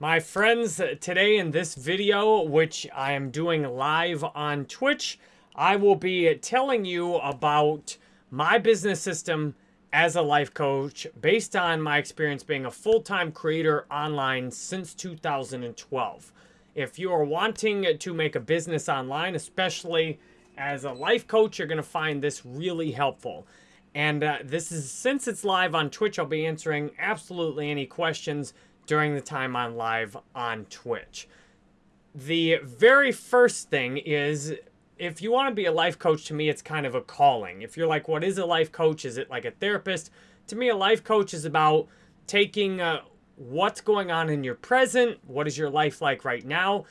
My friends, today in this video, which I am doing live on Twitch, I will be telling you about my business system as a life coach based on my experience being a full-time creator online since 2012. If you are wanting to make a business online, especially as a life coach, you're going to find this really helpful. And uh, this is, since it's live on Twitch, I'll be answering absolutely any questions during the time I'm live on Twitch. The very first thing is if you want to be a life coach, to me, it's kind of a calling. If you're like, what is a life coach? Is it like a therapist? To me, a life coach is about taking uh, what's going on in your present, what is your life like right now,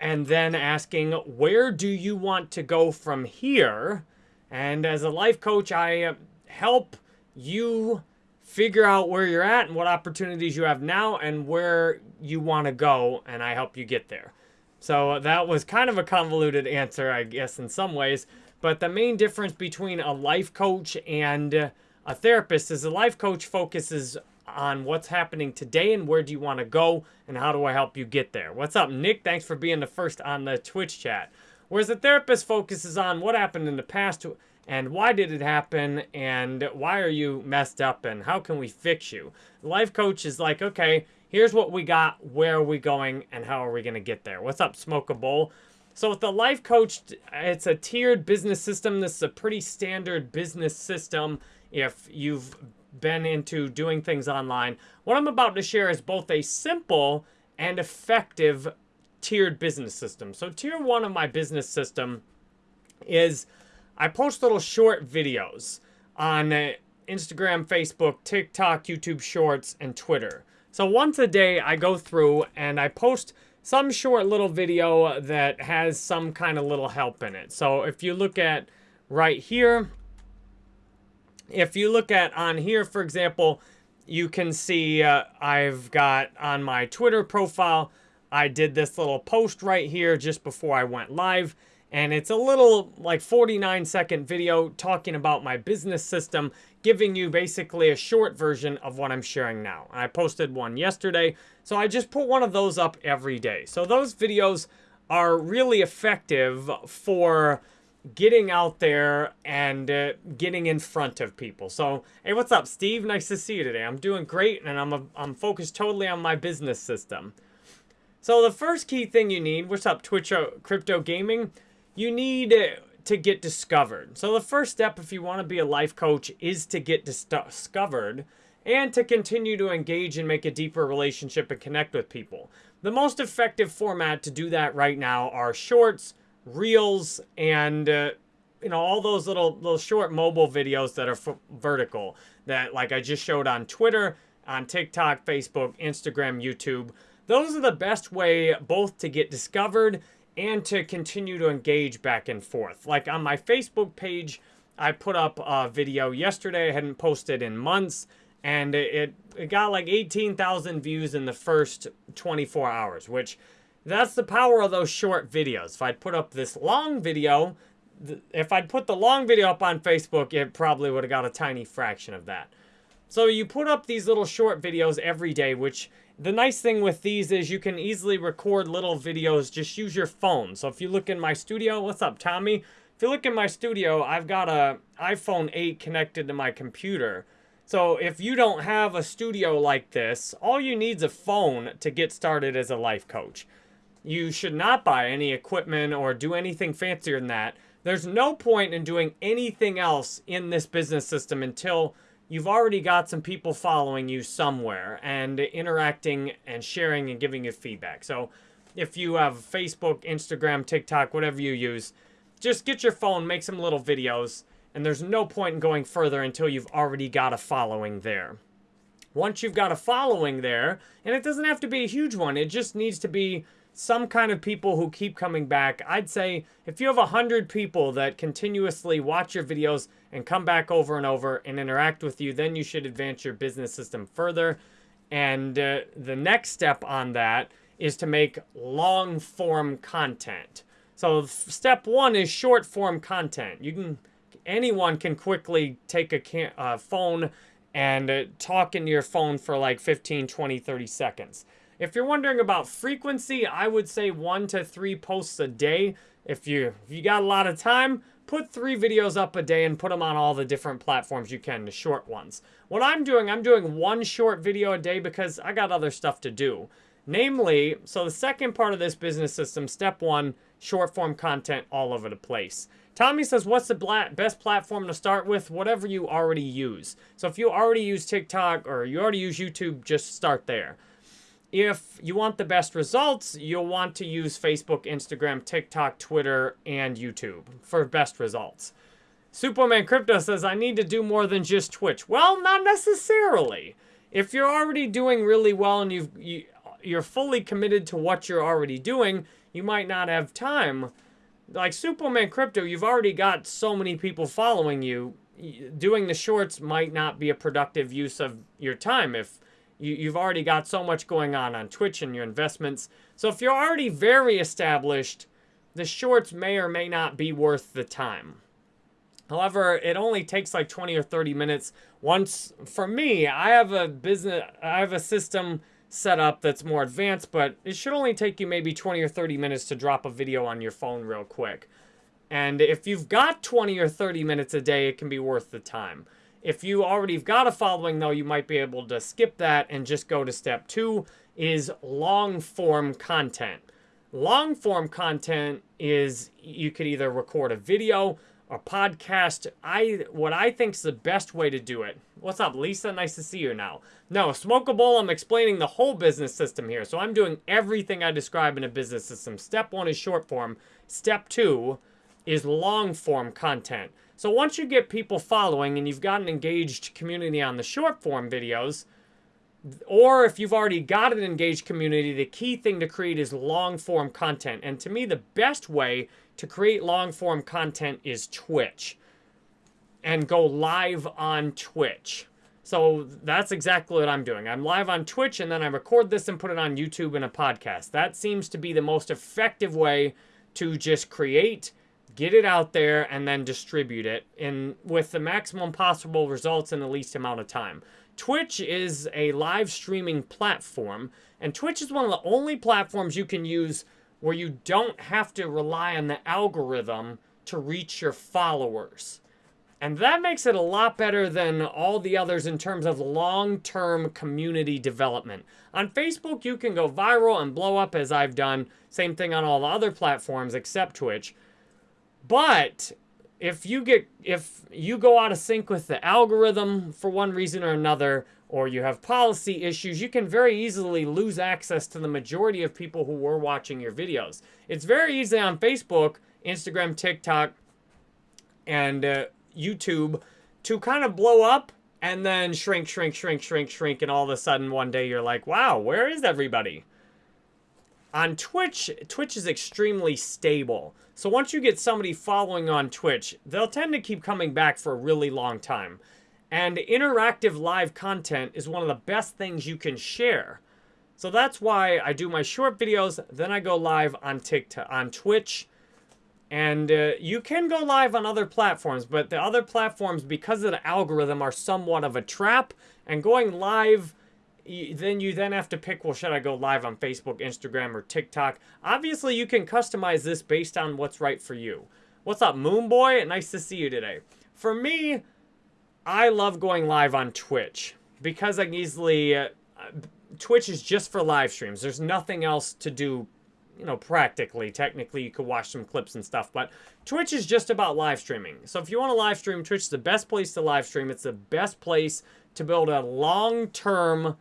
and then asking, where do you want to go from here? And as a life coach, I uh, help you figure out where you're at and what opportunities you have now and where you want to go, and I help you get there. So that was kind of a convoluted answer, I guess, in some ways. But the main difference between a life coach and a therapist is a life coach focuses on what's happening today and where do you want to go and how do I help you get there. What's up, Nick? Thanks for being the first on the Twitch chat. Whereas a therapist focuses on what happened in the past and why did it happen? And why are you messed up? And how can we fix you? Life coach is like okay here's what we got. Where are we going? And how are we going to get there? What's up smoke a bowl? So with the life coach it's a tiered business system. This is a pretty standard business system if you've been into doing things online. What i'm about to share is both a simple and effective tiered business system. So tier one of my business system is I post little short videos on uh, Instagram, Facebook, TikTok, YouTube Shorts, and Twitter. So once a day, I go through and I post some short little video that has some kind of little help in it. So if you look at right here, if you look at on here, for example, you can see uh, I've got on my Twitter profile, I did this little post right here just before I went live. And it's a little like 49 second video talking about my business system, giving you basically a short version of what I'm sharing now. I posted one yesterday, so I just put one of those up every day. So those videos are really effective for getting out there and uh, getting in front of people. So, hey, what's up, Steve? Nice to see you today. I'm doing great, and I'm, a, I'm focused totally on my business system. So the first key thing you need, what's up, Twitch uh, Crypto Gaming? You need to get discovered. So the first step if you want to be a life coach is to get discovered and to continue to engage and make a deeper relationship and connect with people. The most effective format to do that right now are shorts, reels, and uh, you know all those little little short mobile videos that are vertical that like I just showed on Twitter, on TikTok, Facebook, Instagram, YouTube. Those are the best way both to get discovered and to continue to engage back and forth. Like on my Facebook page, I put up a video yesterday I hadn't posted in months, and it, it got like 18,000 views in the first 24 hours, which that's the power of those short videos. If I'd put up this long video, if I'd put the long video up on Facebook, it probably would have got a tiny fraction of that. So you put up these little short videos every day, which the nice thing with these is you can easily record little videos. Just use your phone. So if you look in my studio, what's up, Tommy? If you look in my studio, I've got a iPhone 8 connected to my computer. So if you don't have a studio like this, all you need is a phone to get started as a life coach. You should not buy any equipment or do anything fancier than that. There's no point in doing anything else in this business system until you've already got some people following you somewhere and interacting and sharing and giving you feedback. So if you have Facebook, Instagram, TikTok, whatever you use, just get your phone, make some little videos, and there's no point in going further until you've already got a following there. Once you've got a following there, and it doesn't have to be a huge one, it just needs to be some kind of people who keep coming back. I'd say if you have 100 people that continuously watch your videos and come back over and over and interact with you, then you should advance your business system further. And uh, the next step on that is to make long form content. So step one is short form content. You can, anyone can quickly take a can, uh, phone and uh, talk into your phone for like 15, 20, 30 seconds. If you're wondering about frequency, I would say one to three posts a day. If you if you got a lot of time, put three videos up a day and put them on all the different platforms you can, the short ones. What I'm doing, I'm doing one short video a day because I got other stuff to do. Namely, so the second part of this business system, step one, short form content all over the place. Tommy says, what's the best platform to start with? Whatever you already use. So if you already use TikTok or you already use YouTube, just start there. If you want the best results, you'll want to use Facebook, Instagram, TikTok, Twitter, and YouTube for best results. Superman Crypto says, I need to do more than just Twitch. Well, not necessarily. If you're already doing really well and you've, you, you're fully committed to what you're already doing, you might not have time like Superman Crypto, you've already got so many people following you. Doing the shorts might not be a productive use of your time if you, you've already got so much going on on Twitch and your investments. So if you're already very established, the shorts may or may not be worth the time. However, it only takes like 20 or 30 minutes. Once, for me, I have a business, I have a system set up that's more advanced, but it should only take you maybe 20 or 30 minutes to drop a video on your phone real quick. And if you've got 20 or 30 minutes a day, it can be worth the time. If you already have got a following, though, you might be able to skip that and just go to step two, is long form content. Long form content is you could either record a video, a podcast. I what I think is the best way to do it. What's up, Lisa? Nice to see you now. No, smoke a bowl. I'm explaining the whole business system here. So I'm doing everything I describe in a business system. Step one is short form. Step two is long form content. So once you get people following and you've got an engaged community on the short form videos, or if you've already got an engaged community, the key thing to create is long form content. And to me, the best way to create long form content is Twitch and go live on Twitch. So that's exactly what I'm doing. I'm live on Twitch and then I record this and put it on YouTube in a podcast. That seems to be the most effective way to just create, get it out there, and then distribute it in with the maximum possible results in the least amount of time. Twitch is a live streaming platform, and Twitch is one of the only platforms you can use where you don't have to rely on the algorithm to reach your followers. And that makes it a lot better than all the others in terms of long-term community development. On Facebook, you can go viral and blow up as I've done. Same thing on all the other platforms except Twitch. But if you get if you go out of sync with the algorithm for one reason or another, or you have policy issues, you can very easily lose access to the majority of people who were watching your videos. It's very easy on Facebook, Instagram, TikTok, and uh, YouTube to kind of blow up and then shrink, shrink, shrink, shrink, shrink, and all of a sudden one day you're like, wow, where is everybody? On Twitch, Twitch is extremely stable. So once you get somebody following on Twitch, they'll tend to keep coming back for a really long time. And interactive live content is one of the best things you can share. So that's why I do my short videos, then I go live on TikTok, on Twitch, and uh, you can go live on other platforms, but the other platforms, because of the algorithm, are somewhat of a trap. And going live, then you then have to pick, well, should I go live on Facebook, Instagram, or TikTok? Obviously, you can customize this based on what's right for you. What's up, Moonboy? Nice to see you today. For me, I love going live on Twitch because I can easily... Uh, Twitch is just for live streams. There's nothing else to do, you know, practically. Technically, you could watch some clips and stuff, but Twitch is just about live streaming. So if you want to live stream, Twitch is the best place to live stream. It's the best place to build a long-term,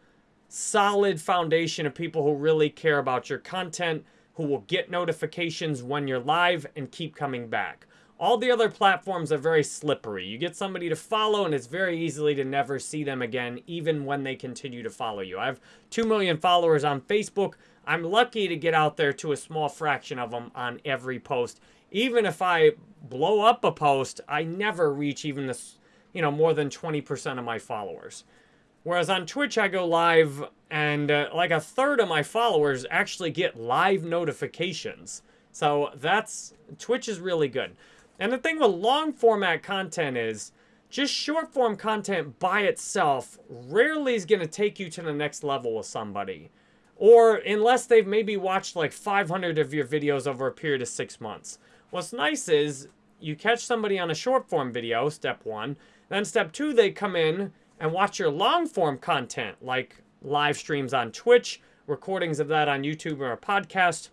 solid foundation of people who really care about your content, who will get notifications when you're live and keep coming back. All the other platforms are very slippery. You get somebody to follow and it's very easily to never see them again, even when they continue to follow you. I have 2 million followers on Facebook. I'm lucky to get out there to a small fraction of them on every post. Even if I blow up a post, I never reach even this, you know, more than 20% of my followers. Whereas on Twitch, I go live and uh, like a third of my followers actually get live notifications. So that's, Twitch is really good. And the thing with long format content is just short form content by itself rarely is going to take you to the next level with somebody. or unless they've maybe watched like 500 of your videos over a period of six months. What's nice is you catch somebody on a short form video, step one. Then step two, they come in and watch your long form content like live streams on Twitch, recordings of that on YouTube or a podcast.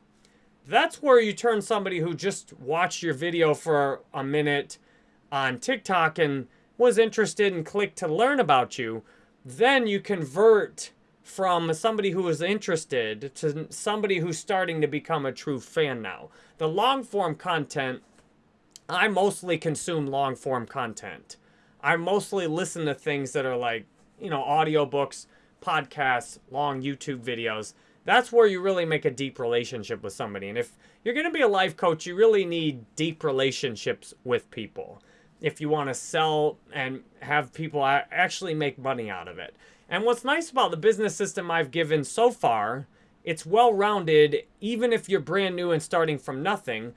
That's where you turn somebody who just watched your video for a minute on TikTok and was interested and clicked to learn about you. Then you convert from somebody who is interested to somebody who's starting to become a true fan now. The long form content, I mostly consume long form content. I mostly listen to things that are like, you know, audiobooks, podcasts, long YouTube videos. That's where you really make a deep relationship with somebody. And if you're going to be a life coach, you really need deep relationships with people if you want to sell and have people actually make money out of it. And what's nice about the business system I've given so far, it's well-rounded even if you're brand new and starting from nothing.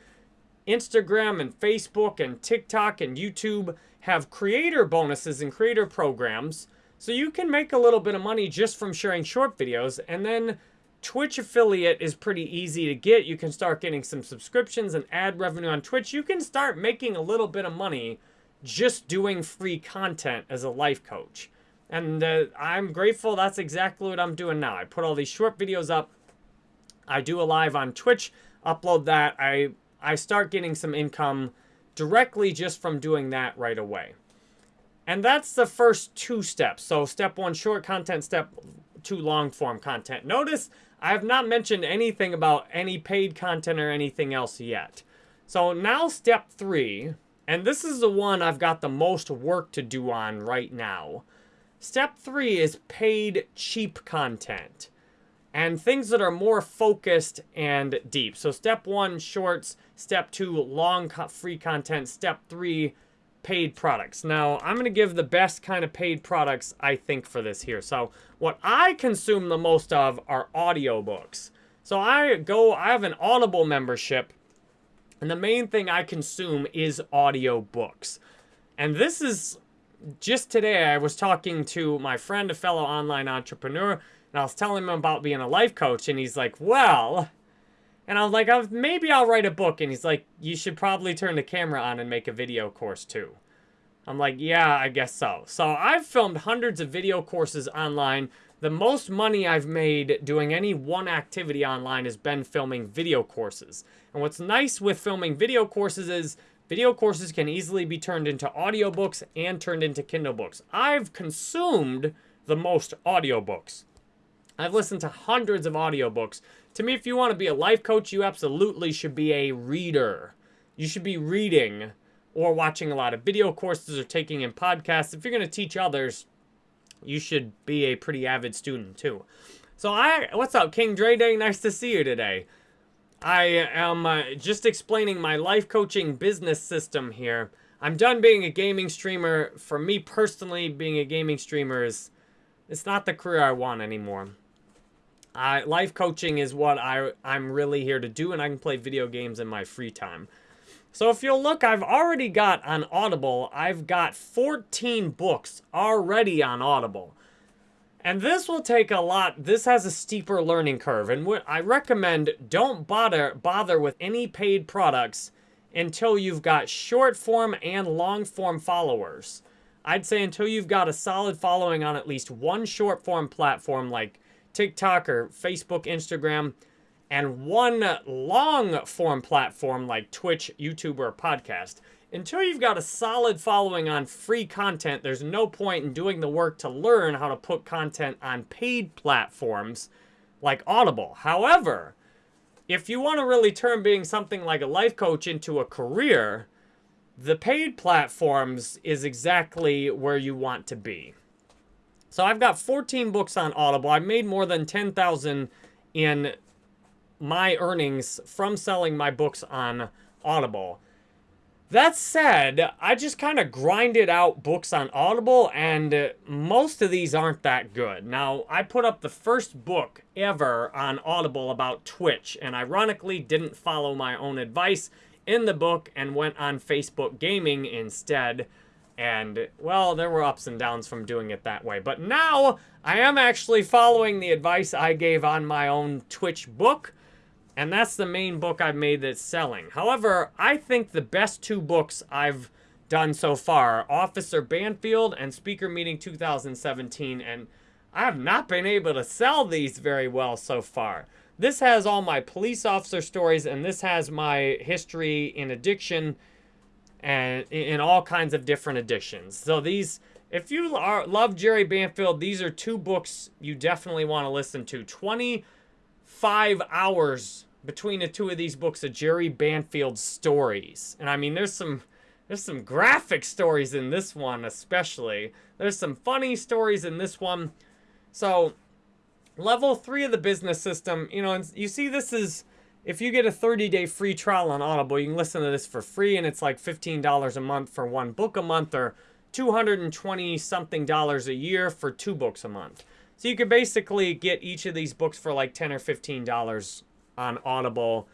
Instagram and Facebook and TikTok and YouTube have creator bonuses and creator programs. So you can make a little bit of money just from sharing short videos. And then Twitch affiliate is pretty easy to get. You can start getting some subscriptions and ad revenue on Twitch. You can start making a little bit of money just doing free content as a life coach. And uh, I'm grateful that's exactly what I'm doing now. I put all these short videos up. I do a live on Twitch, upload that. I, I start getting some income directly just from doing that right away. And that's the first two steps. So step one, short content. Step two, long form content. Notice I have not mentioned anything about any paid content or anything else yet. So now step three, and this is the one I've got the most work to do on right now. Step three is paid cheap content and things that are more focused and deep. So step one, shorts. Step two, long free content. Step three, paid products. Now, I'm going to give the best kind of paid products, I think, for this here. So what I consume the most of are audiobooks. So I go, I have an Audible membership, and the main thing I consume is audiobooks. And this is just today, I was talking to my friend, a fellow online entrepreneur, and I was telling him about being a life coach, and he's like, well, and I was like, maybe I'll write a book. And he's like, you should probably turn the camera on and make a video course too. I'm like, yeah, I guess so. So I've filmed hundreds of video courses online. The most money I've made doing any one activity online has been filming video courses. And what's nice with filming video courses is Video courses can easily be turned into audiobooks and turned into Kindle books. I've consumed the most audiobooks. I've listened to hundreds of audiobooks. To me, if you want to be a life coach, you absolutely should be a reader. You should be reading or watching a lot of video courses or taking in podcasts. If you're going to teach others, you should be a pretty avid student too. So I, what's up, King Dre Day? Nice to see you today. I am uh, just explaining my life coaching business system here. I'm done being a gaming streamer. For me personally, being a gaming streamer is it's not the career I want anymore. I, life coaching is what I, I'm really here to do, and I can play video games in my free time. So if you'll look, I've already got on Audible, I've got 14 books already on Audible. And this will take a lot, this has a steeper learning curve. And what I recommend, don't bother, bother with any paid products until you've got short form and long form followers. I'd say until you've got a solid following on at least one short form platform like TikTok or Facebook, Instagram, and one long form platform like Twitch, YouTube, or podcast until you've got a solid following on free content, there's no point in doing the work to learn how to put content on paid platforms like Audible. However, if you want to really turn being something like a life coach into a career, the paid platforms is exactly where you want to be. So I've got 14 books on Audible. I've made more than 10,000 in my earnings from selling my books on Audible. That said, I just kind of grinded out books on Audible, and most of these aren't that good. Now, I put up the first book ever on Audible about Twitch, and ironically didn't follow my own advice in the book and went on Facebook Gaming instead. And, well, there were ups and downs from doing it that way. But now I am actually following the advice I gave on my own Twitch book. And that's the main book I've made that's selling. However, I think the best two books I've done so far, Officer Banfield and Speaker Meeting 2017. And I have not been able to sell these very well so far. This has all my police officer stories, and this has my history in addiction and in all kinds of different editions. So these, if you are, love Jerry Banfield, these are two books you definitely want to listen to. 25 hours between the two of these books of Jerry Banfield stories. And I mean, there's some there's some graphic stories in this one especially. There's some funny stories in this one. So, level 3 of the business system, you know, and you see this is if you get a 30-day free trial on Audible, you can listen to this for free, and it's like $15 a month for one book a month, or 220 something dollars a year for two books a month. So you could basically get each of these books for like 10 or $15 on Audible,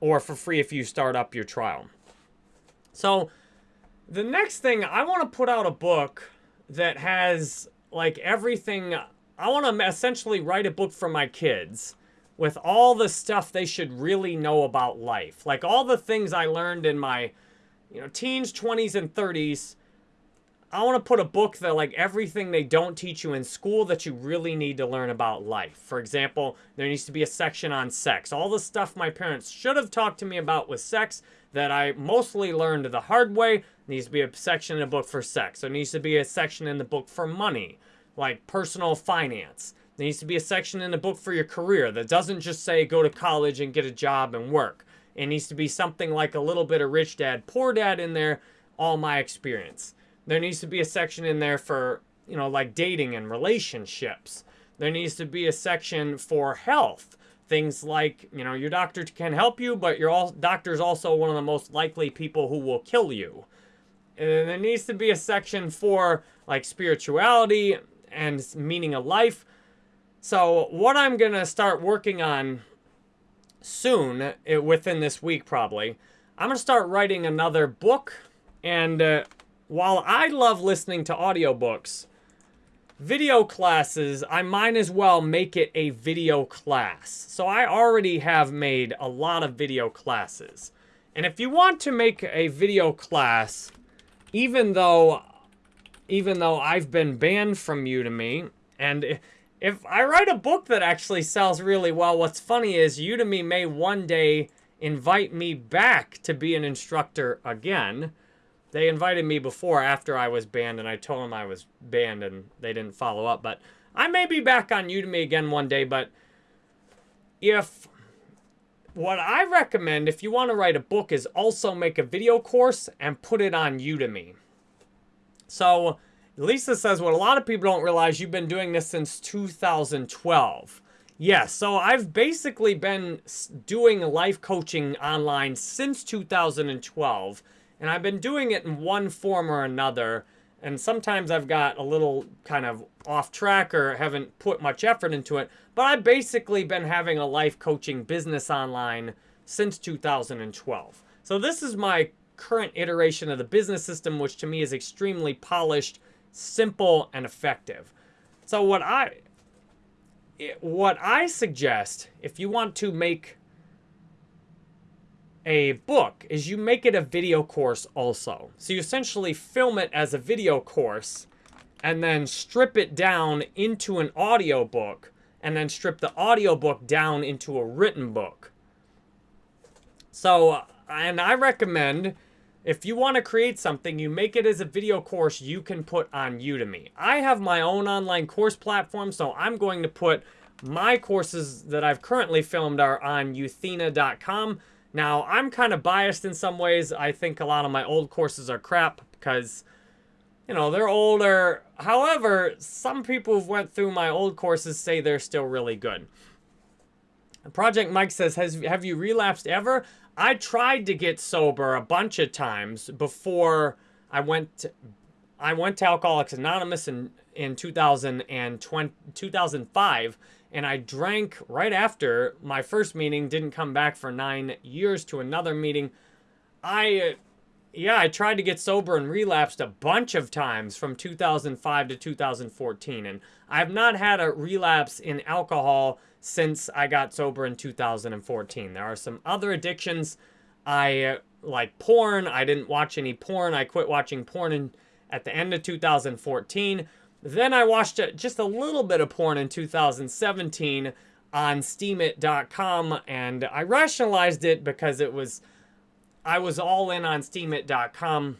or for free if you start up your trial. So the next thing, I want to put out a book that has like everything. I want to essentially write a book for my kids with all the stuff they should really know about life. Like all the things I learned in my, you know, teens, 20s, and 30s. I want to put a book that like everything they don't teach you in school that you really need to learn about life. For example, there needs to be a section on sex. All the stuff my parents should have talked to me about with sex that I mostly learned the hard way needs to be a section in a book for sex. There needs to be a section in the book for money, like personal finance. There needs to be a section in the book for your career that doesn't just say go to college and get a job and work. It needs to be something like a little bit of rich dad, poor dad in there, all my experience. There needs to be a section in there for, you know, like dating and relationships. There needs to be a section for health. Things like, you know, your doctor can help you, but your all, doctor's also one of the most likely people who will kill you. And there needs to be a section for like spirituality and meaning of life. So what I'm going to start working on soon, eh, within this week probably, I'm going to start writing another book. And uh, while I love listening to audiobooks, video classes, I might as well make it a video class. So I already have made a lot of video classes. And if you want to make a video class, even though even though I've been banned from Udemy, and if I write a book that actually sells really well, what's funny is Udemy may one day invite me back to be an instructor again. They invited me before after I was banned, and I told them I was banned, and they didn't follow up. But I may be back on Udemy again one day, but if what I recommend if you want to write a book is also make a video course and put it on Udemy. So Lisa says, what a lot of people don't realize, you've been doing this since 2012. Yes, so I've basically been doing life coaching online since 2012, and I've been doing it in one form or another, and sometimes I've got a little kind of off track or haven't put much effort into it, but I've basically been having a life coaching business online since 2012. So this is my current iteration of the business system, which to me is extremely polished, simple, and effective. So what I what I suggest, if you want to make a book, is you make it a video course also. So you essentially film it as a video course and then strip it down into an audio book and then strip the audio book down into a written book. So, and I recommend if you want to create something, you make it as a video course you can put on Udemy. I have my own online course platform, so I'm going to put my courses that I've currently filmed are on euthena.com. Now, I'm kind of biased in some ways. I think a lot of my old courses are crap because, you know, they're older. However, some people who've went through my old courses say they're still really good. Project Mike says, Has, have you relapsed ever? I tried to get sober a bunch of times before I went to, I went to Alcoholics Anonymous in, in 2020, 2005, and I drank right after my first meeting, didn't come back for nine years to another meeting. I yeah, I tried to get sober and relapsed a bunch of times from 2005 to 2014. And I've not had a relapse in alcohol since I got sober in 2014. There are some other addictions. I uh, like porn. I didn't watch any porn. I quit watching porn in, at the end of 2014. Then I watched just a little bit of porn in 2017 on steemit.com and I rationalized it because it was I was all in on steemit.com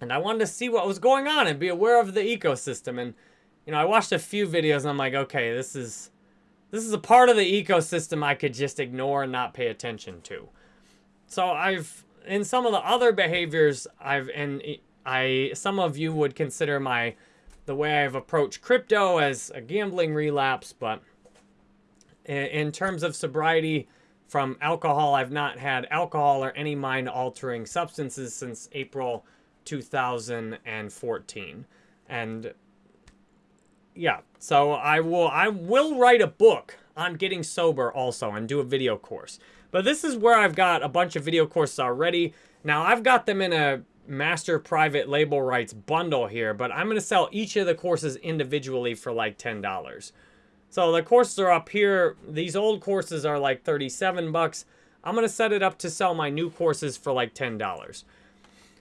and I wanted to see what was going on and be aware of the ecosystem and you know I watched a few videos and I'm like okay this is this is a part of the ecosystem I could just ignore and not pay attention to so I've in some of the other behaviors I've and I some of you would consider my the way I've approached crypto as a gambling relapse but in terms of sobriety from alcohol, I've not had alcohol or any mind altering substances since April 2014. And yeah, so I will I will write a book on getting sober also and do a video course. But this is where I've got a bunch of video courses already. Now I've got them in a master private label rights bundle here, but I'm going to sell each of the courses individually for like $10. So the courses are up here. These old courses are like 37 bucks. I'm going to set it up to sell my new courses for like $10.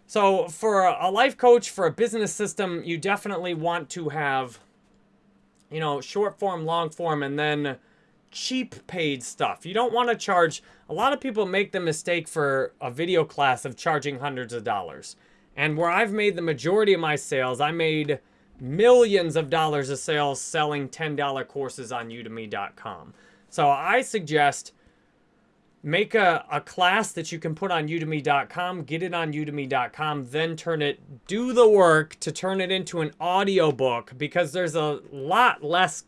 So for a life coach, for a business system, you definitely want to have, you know, short form, long form, and then cheap paid stuff. You don't want to charge, a lot of people make the mistake for a video class of charging hundreds of dollars. And where I've made the majority of my sales, I made millions of dollars of sales selling $10 courses on udemy.com. So I suggest make a, a class that you can put on udemy.com, get it on udemy.com, then turn it, do the work to turn it into an audio book because there's a lot less,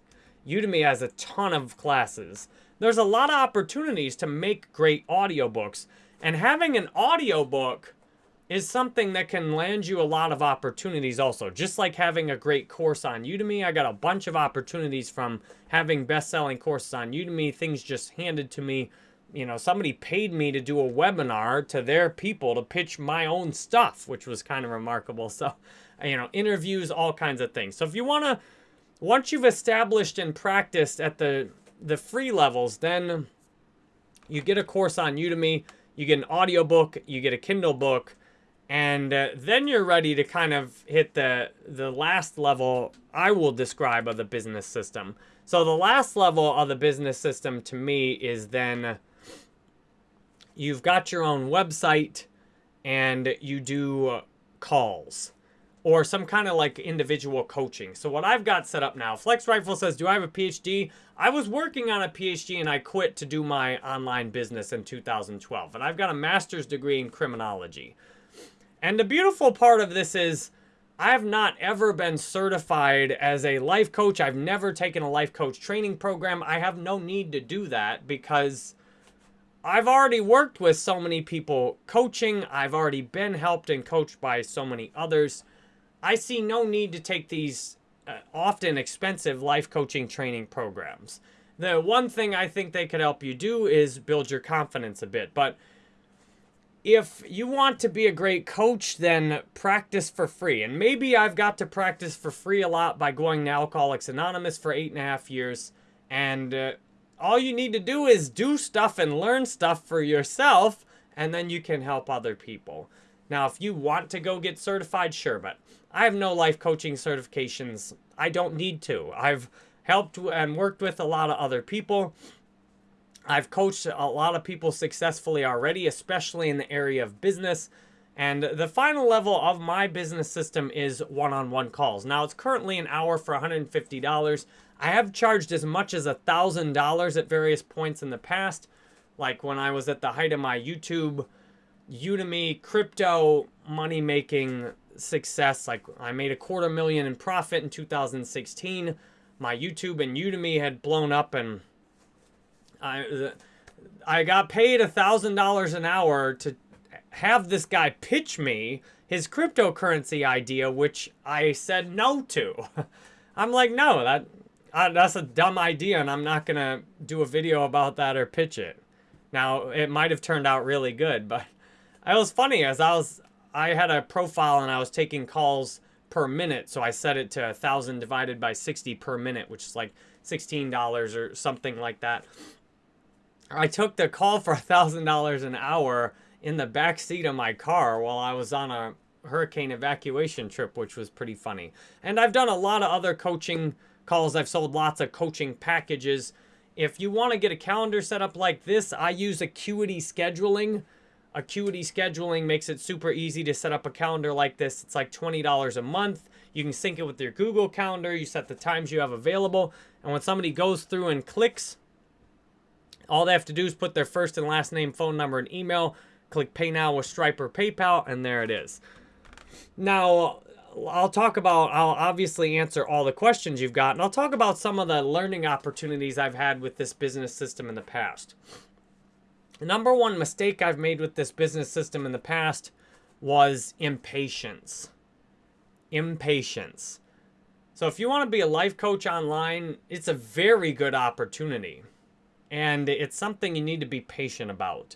Udemy has a ton of classes. There's a lot of opportunities to make great audiobooks. And having an audiobook is something that can land you a lot of opportunities also. Just like having a great course on Udemy, I got a bunch of opportunities from having best-selling courses on Udemy, things just handed to me. You know, somebody paid me to do a webinar to their people to pitch my own stuff, which was kind of remarkable. So, you know, interviews, all kinds of things. So if you want to, once you've established and practiced at the, the free levels, then you get a course on Udemy, you get an audiobook, you get a Kindle book, and uh, then you're ready to kind of hit the the last level I will describe of the business system. So the last level of the business system to me is then you've got your own website and you do uh, calls or some kind of like individual coaching. So what I've got set up now, Flex Rifle says, do I have a PhD? I was working on a PhD and I quit to do my online business in 2012. And I've got a master's degree in criminology. And the beautiful part of this is I have not ever been certified as a life coach. I've never taken a life coach training program. I have no need to do that because I've already worked with so many people coaching. I've already been helped and coached by so many others. I see no need to take these uh, often expensive life coaching training programs. The one thing I think they could help you do is build your confidence a bit. But if you want to be a great coach, then practice for free. And maybe I've got to practice for free a lot by going to Alcoholics Anonymous for eight and a half years. And uh, all you need to do is do stuff and learn stuff for yourself, and then you can help other people. Now, if you want to go get certified, sure, but I have no life coaching certifications. I don't need to. I've helped and worked with a lot of other people. I've coached a lot of people successfully already, especially in the area of business. And the final level of my business system is one-on-one -on -one calls. Now, it's currently an hour for $150. I have charged as much as $1,000 at various points in the past, like when I was at the height of my YouTube, Udemy, crypto, money-making success. Like I made a quarter million in profit in 2016. My YouTube and Udemy had blown up and I, I got paid a $1,000 an hour to have this guy pitch me his cryptocurrency idea, which I said no to. I'm like, no, that that's a dumb idea, and I'm not going to do a video about that or pitch it. Now, it might have turned out really good, but it was funny as I was I had a profile and I was taking calls per minute. So I set it to a 1,000 divided by 60 per minute, which is like $16 or something like that. I took the call for $1,000 an hour in the back seat of my car while I was on a hurricane evacuation trip, which was pretty funny. And I've done a lot of other coaching calls. I've sold lots of coaching packages. If you want to get a calendar set up like this, I use Acuity Scheduling. Acuity Scheduling makes it super easy to set up a calendar like this. It's like $20 a month. You can sync it with your Google Calendar. You set the times you have available. And when somebody goes through and clicks, all they have to do is put their first and last name, phone number, and email. Click Pay Now with Stripe or PayPal, and there it is. Now, I'll talk about, I'll obviously answer all the questions you've got, and I'll talk about some of the learning opportunities I've had with this business system in the past. The number one mistake I've made with this business system in the past was impatience. Impatience. So if you want to be a life coach online, it's a very good opportunity. And it's something you need to be patient about.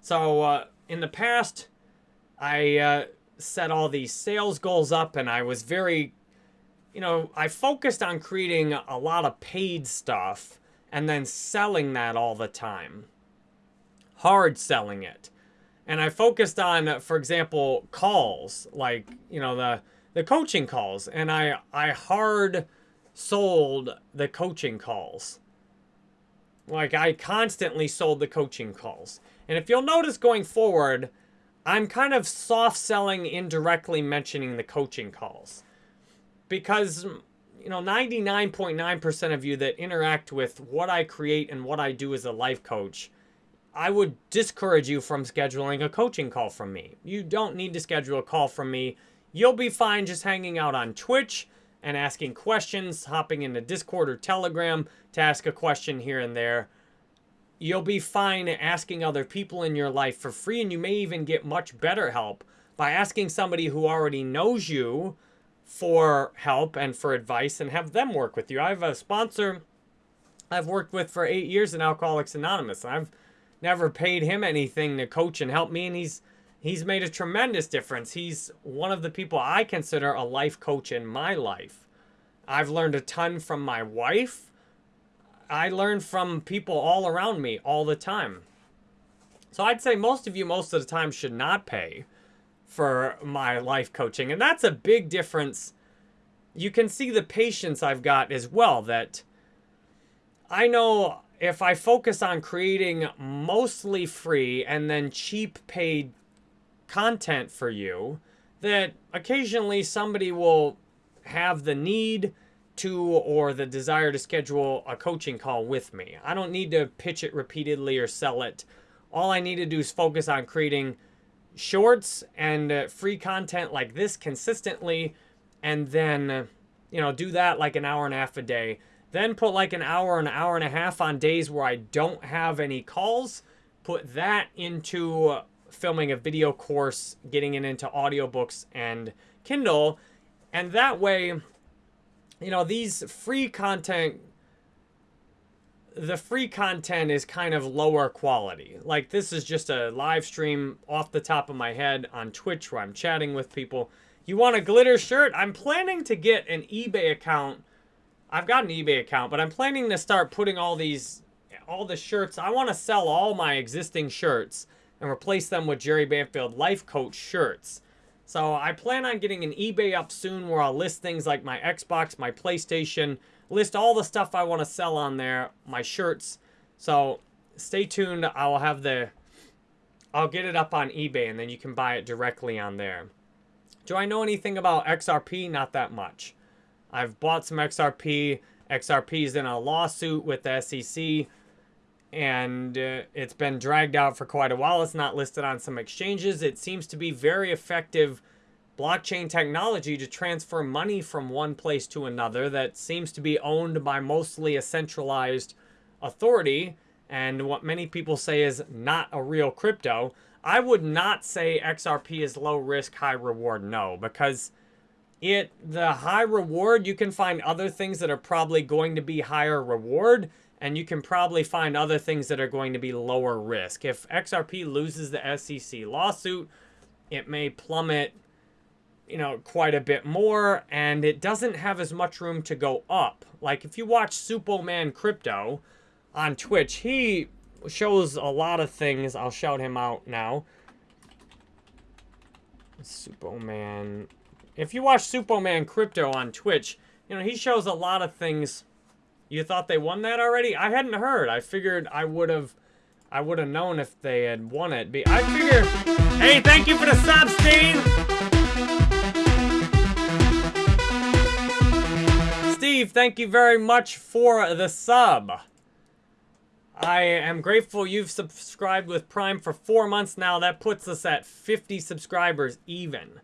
So uh, in the past, I uh, set all these sales goals up and I was very, you know, I focused on creating a lot of paid stuff and then selling that all the time. Hard selling it. And I focused on, for example, calls, like, you know, the, the coaching calls. And I, I hard sold the coaching calls. Like, I constantly sold the coaching calls. And if you'll notice going forward, I'm kind of soft selling indirectly mentioning the coaching calls. Because, you know, 99.9% of you that interact with what I create and what I do as a life coach, I would discourage you from scheduling a coaching call from me. You don't need to schedule a call from me. You'll be fine just hanging out on Twitch and asking questions, hopping into Discord or Telegram to ask a question here and there you'll be fine asking other people in your life for free, and you may even get much better help by asking somebody who already knows you for help and for advice and have them work with you. I have a sponsor I've worked with for eight years in Alcoholics Anonymous. I've never paid him anything to coach and help me, and he's he's made a tremendous difference. He's one of the people I consider a life coach in my life. I've learned a ton from my wife I learn from people all around me all the time. So I'd say most of you most of the time should not pay for my life coaching. And that's a big difference. You can see the patience I've got as well that I know if I focus on creating mostly free and then cheap paid content for you, that occasionally somebody will have the need to or the desire to schedule a coaching call with me. I don't need to pitch it repeatedly or sell it. All I need to do is focus on creating shorts and uh, free content like this consistently and then uh, you know do that like an hour and a half a day then put like an hour and an hour and a half on days where i don't have any calls put that into uh, filming a video course getting it into audiobooks and kindle and that way you know, these free content, the free content is kind of lower quality. Like this is just a live stream off the top of my head on Twitch where I'm chatting with people. You want a glitter shirt? I'm planning to get an eBay account. I've got an eBay account, but I'm planning to start putting all these, all the shirts. I want to sell all my existing shirts and replace them with Jerry Banfield Life Coach shirts. So I plan on getting an eBay up soon where I'll list things like my Xbox, my PlayStation, list all the stuff I want to sell on there, my shirts. So stay tuned. I'll have the, I'll get it up on eBay and then you can buy it directly on there. Do I know anything about XRP? Not that much. I've bought some XRP. XRP is in a lawsuit with the SEC and uh, it's been dragged out for quite a while. It's not listed on some exchanges. It seems to be very effective blockchain technology to transfer money from one place to another that seems to be owned by mostly a centralized authority and what many people say is not a real crypto. I would not say XRP is low risk, high reward. No, because it the high reward, you can find other things that are probably going to be higher reward and you can probably find other things that are going to be lower risk. If XRP loses the SEC lawsuit, it may plummet, you know, quite a bit more, and it doesn't have as much room to go up. Like if you watch Superman Crypto on Twitch, he shows a lot of things. I'll shout him out now. Superman. If you watch Superman Crypto on Twitch, you know, he shows a lot of things. You thought they won that already? I hadn't heard. I figured I would have I would have known if they had won it. I figure, hey, thank you for the sub, Steve. Steve, thank you very much for the sub. I am grateful you've subscribed with Prime for four months now. That puts us at 50 subscribers even.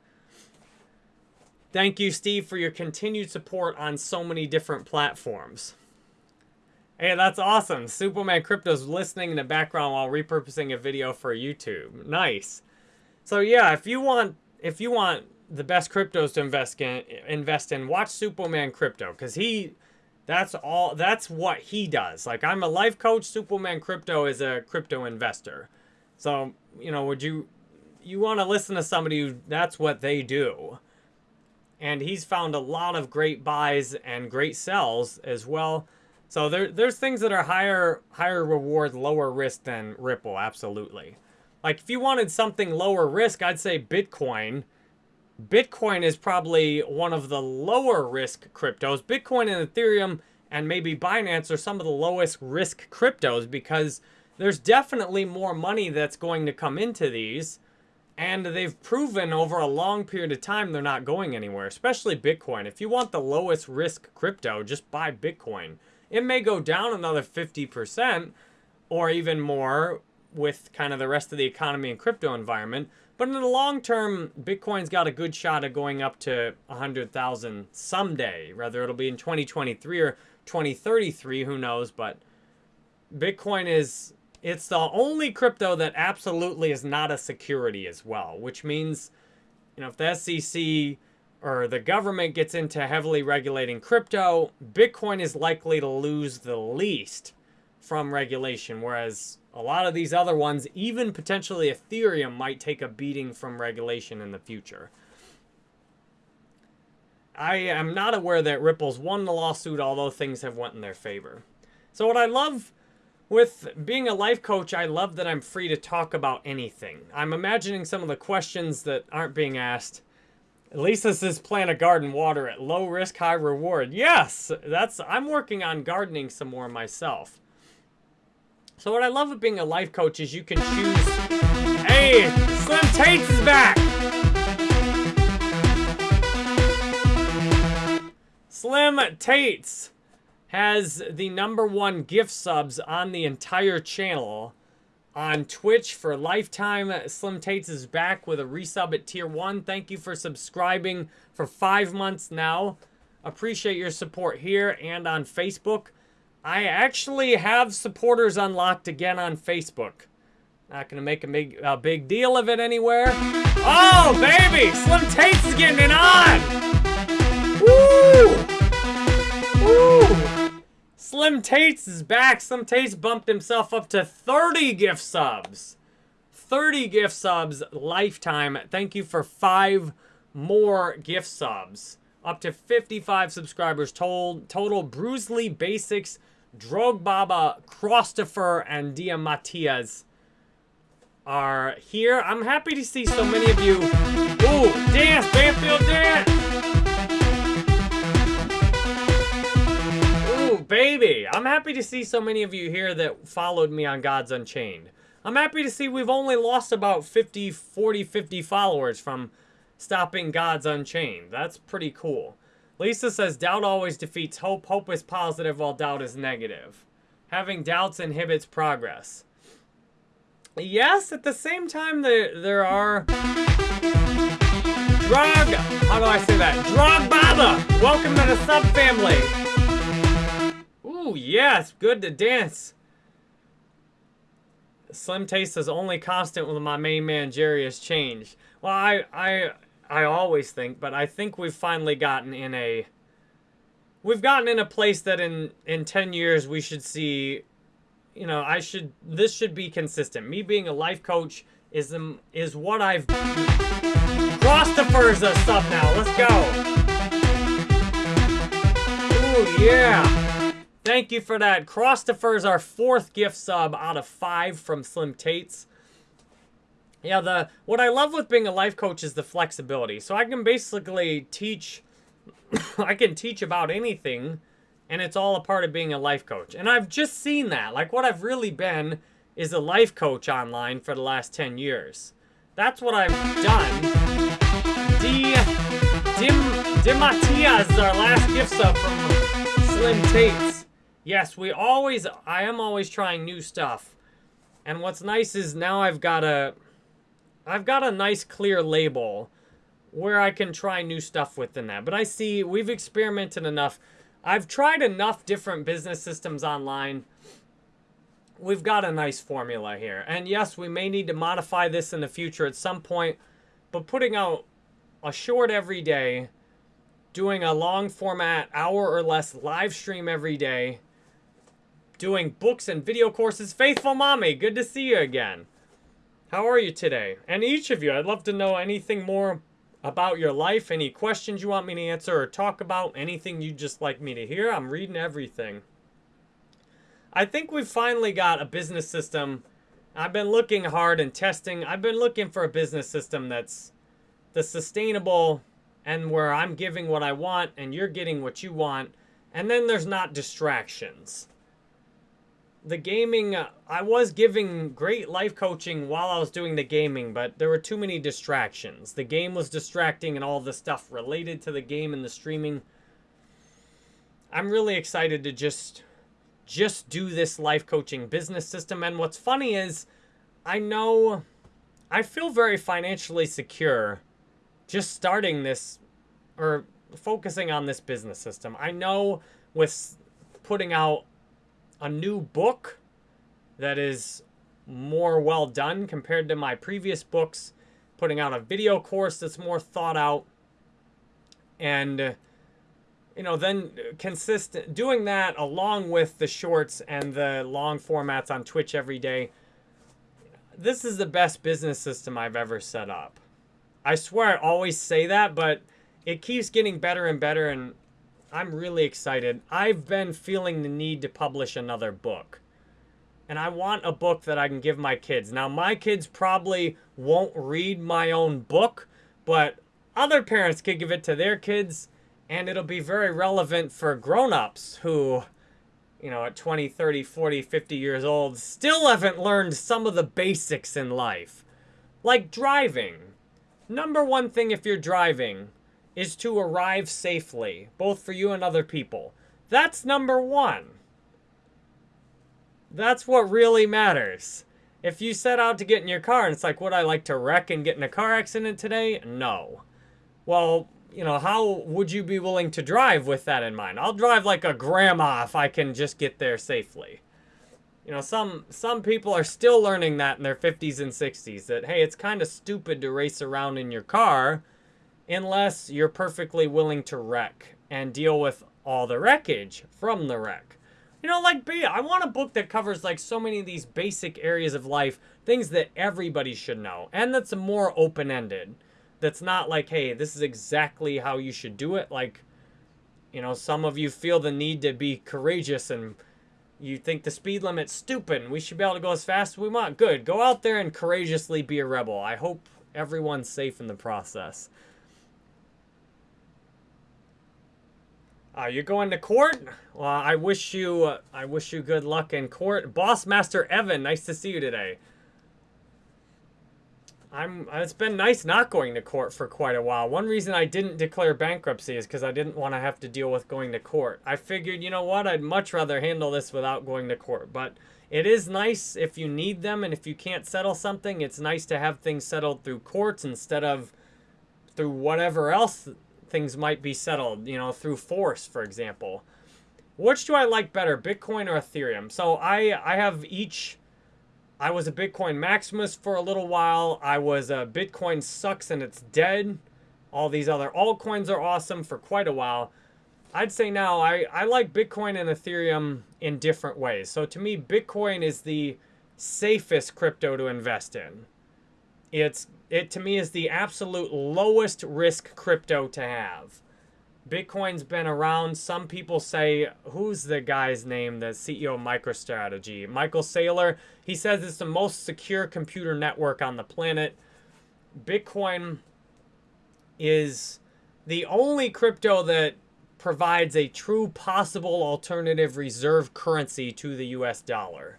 Thank you, Steve, for your continued support on so many different platforms. Hey, that's awesome. Superman Crypto's listening in the background while repurposing a video for YouTube. Nice. So yeah, if you want if you want the best cryptos to invest in, invest in, watch Superman Crypto cuz he that's all that's what he does. Like I'm a life coach, Superman Crypto is a crypto investor. So, you know, would you you want to listen to somebody who that's what they do. And he's found a lot of great buys and great sells as well. So there, there's things that are higher higher reward, lower risk than Ripple, absolutely. Like if you wanted something lower risk, I'd say Bitcoin. Bitcoin is probably one of the lower risk cryptos. Bitcoin and Ethereum and maybe Binance are some of the lowest risk cryptos because there's definitely more money that's going to come into these. And they've proven over a long period of time they're not going anywhere, especially Bitcoin. If you want the lowest risk crypto, just buy Bitcoin. It may go down another 50% or even more with kind of the rest of the economy and crypto environment. But in the long term, Bitcoin's got a good shot of going up to 100,000 someday. Whether it'll be in 2023 or 2033, who knows. But Bitcoin is, it's the only crypto that absolutely is not a security as well. Which means, you know, if the SEC or the government gets into heavily regulating crypto, Bitcoin is likely to lose the least from regulation, whereas a lot of these other ones, even potentially Ethereum, might take a beating from regulation in the future. I am not aware that Ripple's won the lawsuit, although things have went in their favor. So what I love with being a life coach, I love that I'm free to talk about anything. I'm imagining some of the questions that aren't being asked at least this is plant a garden water at low risk, high reward. Yes, that's I'm working on gardening some more myself. So what I love of being a life coach is you can choose. Hey, Slim Tates is back. Slim Tates has the number one gift subs on the entire channel on Twitch for lifetime. Slim Tates is back with a resub at tier one. Thank you for subscribing for five months now. Appreciate your support here and on Facebook. I actually have supporters unlocked again on Facebook. Not gonna make a big, a big deal of it anywhere. Oh, baby! Slim Tates is getting it on! Woo! Woo! Slim Tates is back. Slim Tates bumped himself up to 30 gift subs. 30 gift subs lifetime. Thank you for five more gift subs. Up to 55 subscribers total. Total Bruce Lee Basics, Drog Baba, Christopher, and Dia Matias are here. I'm happy to see so many of you. Ooh, dance, Banfield dance! Baby. I'm happy to see so many of you here that followed me on Gods Unchained. I'm happy to see we've only lost about 50, 40, 50 followers from stopping Gods Unchained. That's pretty cool. Lisa says, doubt always defeats hope. Hope is positive while doubt is negative. Having doubts inhibits progress. Yes, at the same time, there, there are... Drug... How do I say that? Drug Baba! Welcome to the sub-family! Ooh, yes, good to dance. Slim Tates is only constant with my main man Jerry has changed. Well, I, I, I always think, but I think we've finally gotten in a, we've gotten in a place that in in 10 years we should see, you know, I should, this should be consistent. Me being a life coach is um, is what I've Christopher's a sub now. Let's go. Ooh yeah. Thank you for that. Christopher's our fourth gift sub out of five from Slim Tates. Yeah, the what I love with being a life coach is the flexibility. So I can basically teach I can teach about anything and it's all a part of being a life coach. And I've just seen that. Like what I've really been is a life coach online for the last 10 years. That's what I've done. D Dim Dimatias is our last gift sub from Slim Tates. Yes, we always I am always trying new stuff. And what's nice is now I've got a I've got a nice clear label where I can try new stuff within that. But I see we've experimented enough. I've tried enough different business systems online. We've got a nice formula here. And yes, we may need to modify this in the future at some point. But putting out a short every day, doing a long format, hour or less live stream every day, doing books and video courses. Faithful Mommy, good to see you again. How are you today? And each of you, I'd love to know anything more about your life, any questions you want me to answer or talk about, anything you'd just like me to hear. I'm reading everything. I think we've finally got a business system. I've been looking hard and testing. I've been looking for a business system that's the sustainable and where I'm giving what I want and you're getting what you want. And then there's not distractions the gaming, uh, I was giving great life coaching while I was doing the gaming, but there were too many distractions. The game was distracting and all the stuff related to the game and the streaming. I'm really excited to just just do this life coaching business system. And what's funny is I know I feel very financially secure just starting this or focusing on this business system. I know with putting out a new book that is more well done compared to my previous books, putting out a video course that's more thought out, and you know, then consistent doing that along with the shorts and the long formats on Twitch every day. This is the best business system I've ever set up. I swear I always say that, but it keeps getting better and better and I'm really excited. I've been feeling the need to publish another book. And I want a book that I can give my kids. Now, my kids probably won't read my own book, but other parents could give it to their kids, and it'll be very relevant for grown-ups who, you know, at 20, 30, 40, 50 years old, still haven't learned some of the basics in life. Like driving. Number one thing if you're driving is to arrive safely, both for you and other people. That's number one. That's what really matters. If you set out to get in your car and it's like, would I like to wreck and get in a car accident today? No. Well, you know, how would you be willing to drive with that in mind? I'll drive like a grandma if I can just get there safely. You know, some some people are still learning that in their 50s and 60s that hey, it's kind of stupid to race around in your car unless you're perfectly willing to wreck and deal with all the wreckage from the wreck. You know, like, B, I want a book that covers, like, so many of these basic areas of life, things that everybody should know, and that's more open-ended. That's not like, hey, this is exactly how you should do it. Like, you know, some of you feel the need to be courageous and you think the speed limit's stupid we should be able to go as fast as we want. Good. Go out there and courageously be a rebel. I hope everyone's safe in the process. Uh, you're going to court? Well, I wish you, uh, I wish you good luck in court. Boss Master Evan, nice to see you today. I'm, it's been nice not going to court for quite a while. One reason I didn't declare bankruptcy is because I didn't want to have to deal with going to court. I figured, you know what, I'd much rather handle this without going to court. But it is nice if you need them and if you can't settle something, it's nice to have things settled through courts instead of through whatever else things might be settled, you know, through force, for example. Which do I like better, Bitcoin or Ethereum? So I, I have each... I was a Bitcoin Maximus for a little while. I was a Bitcoin sucks and it's dead. All these other altcoins are awesome for quite a while. I'd say now I, I like Bitcoin and Ethereum in different ways. So to me, Bitcoin is the safest crypto to invest in. It's it to me is the absolute lowest risk crypto to have. Bitcoin's been around. Some people say, who's the guy's name, the CEO of MicroStrategy? Michael Saylor. He says it's the most secure computer network on the planet. Bitcoin is the only crypto that provides a true possible alternative reserve currency to the US dollar.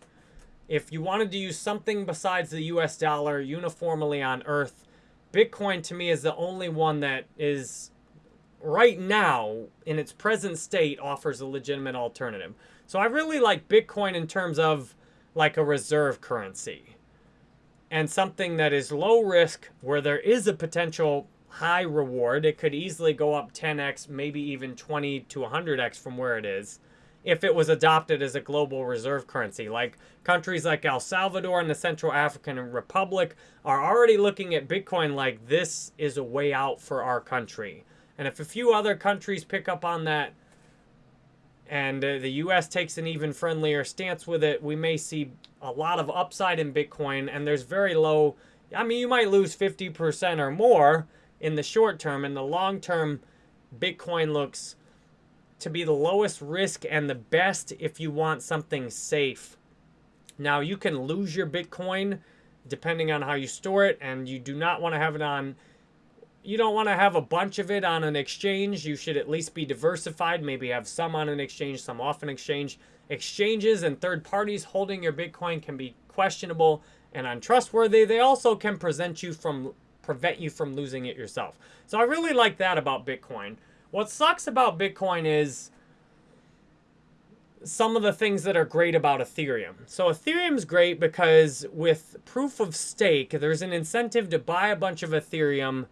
If you wanted to use something besides the US dollar uniformly on Earth, Bitcoin to me is the only one that is right now, in its present state, offers a legitimate alternative. So I really like Bitcoin in terms of like a reserve currency and something that is low risk where there is a potential high reward. It could easily go up 10x, maybe even 20 to 100x from where it is if it was adopted as a global reserve currency. Like countries like El Salvador and the Central African Republic are already looking at Bitcoin like this is a way out for our country. And if a few other countries pick up on that and uh, the US takes an even friendlier stance with it, we may see a lot of upside in Bitcoin and there's very low I mean you might lose 50% or more in the short term in the long term Bitcoin looks to be the lowest risk and the best if you want something safe. Now you can lose your Bitcoin depending on how you store it and you do not want to have it on you don't want to have a bunch of it on an exchange. You should at least be diversified. Maybe have some on an exchange, some off an exchange. Exchanges and third parties holding your Bitcoin can be questionable and untrustworthy. They also can present you from prevent you from losing it yourself. So I really like that about Bitcoin. What sucks about Bitcoin is some of the things that are great about Ethereum. So Ethereum's great because with proof of stake, there's an incentive to buy a bunch of Ethereum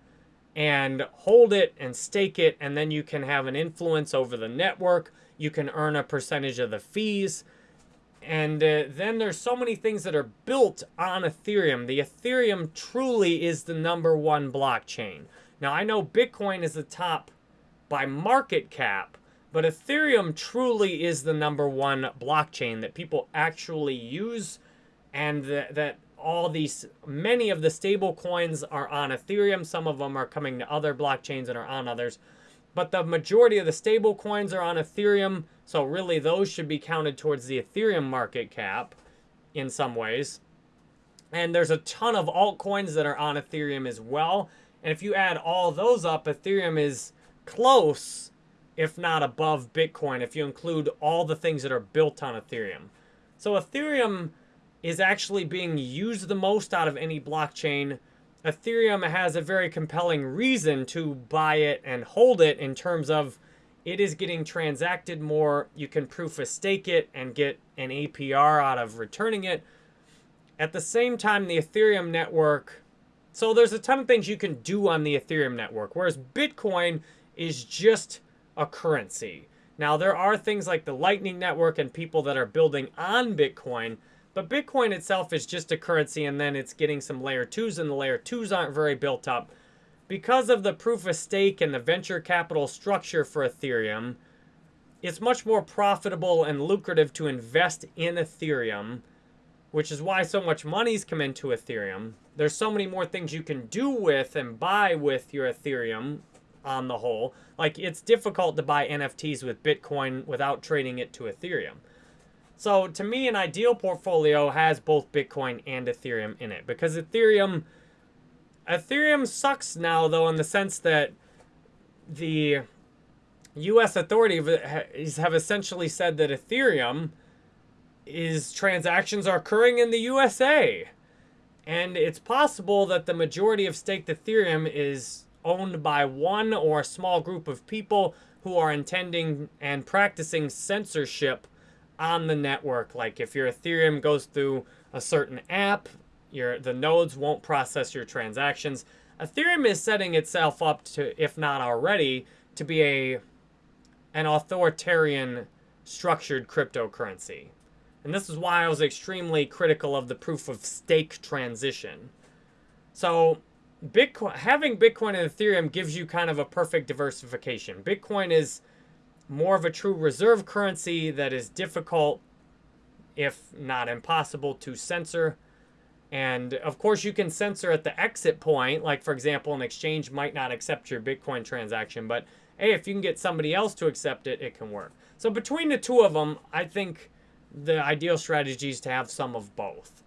and hold it and stake it, and then you can have an influence over the network. You can earn a percentage of the fees. And uh, then there's so many things that are built on Ethereum. The Ethereum truly is the number one blockchain. Now, I know Bitcoin is the top by market cap, but Ethereum truly is the number one blockchain that people actually use and that, that all these, many of the stable coins are on Ethereum. Some of them are coming to other blockchains and are on others. But the majority of the stable coins are on Ethereum. So really those should be counted towards the Ethereum market cap in some ways. And there's a ton of altcoins that are on Ethereum as well. And if you add all those up, Ethereum is close, if not above Bitcoin, if you include all the things that are built on Ethereum. So Ethereum is actually being used the most out of any blockchain. Ethereum has a very compelling reason to buy it and hold it in terms of it is getting transacted more. You can proof of stake it and get an APR out of returning it. At the same time, the Ethereum network, so there's a ton of things you can do on the Ethereum network, whereas Bitcoin is just a currency. Now, there are things like the Lightning Network and people that are building on Bitcoin but Bitcoin itself is just a currency and then it's getting some layer 2s and the layer 2s aren't very built up. Because of the proof of stake and the venture capital structure for Ethereum, it's much more profitable and lucrative to invest in Ethereum, which is why so much money's come into Ethereum. There's so many more things you can do with and buy with your Ethereum on the whole. Like, it's difficult to buy NFTs with Bitcoin without trading it to Ethereum. So to me, an ideal portfolio has both Bitcoin and Ethereum in it because Ethereum, Ethereum sucks now though in the sense that the U.S. authorities have essentially said that Ethereum is transactions are occurring in the USA. And it's possible that the majority of staked Ethereum is owned by one or a small group of people who are intending and practicing censorship on the network. Like if your Ethereum goes through a certain app, your the nodes won't process your transactions. Ethereum is setting itself up to, if not already, to be a an authoritarian structured cryptocurrency. And this is why I was extremely critical of the proof of stake transition. So Bitcoin having Bitcoin and Ethereum gives you kind of a perfect diversification. Bitcoin is more of a true reserve currency that is difficult, if not impossible, to censor. And of course, you can censor at the exit point. Like, for example, an exchange might not accept your Bitcoin transaction, but hey, if you can get somebody else to accept it, it can work. So between the two of them, I think the ideal strategy is to have some of both.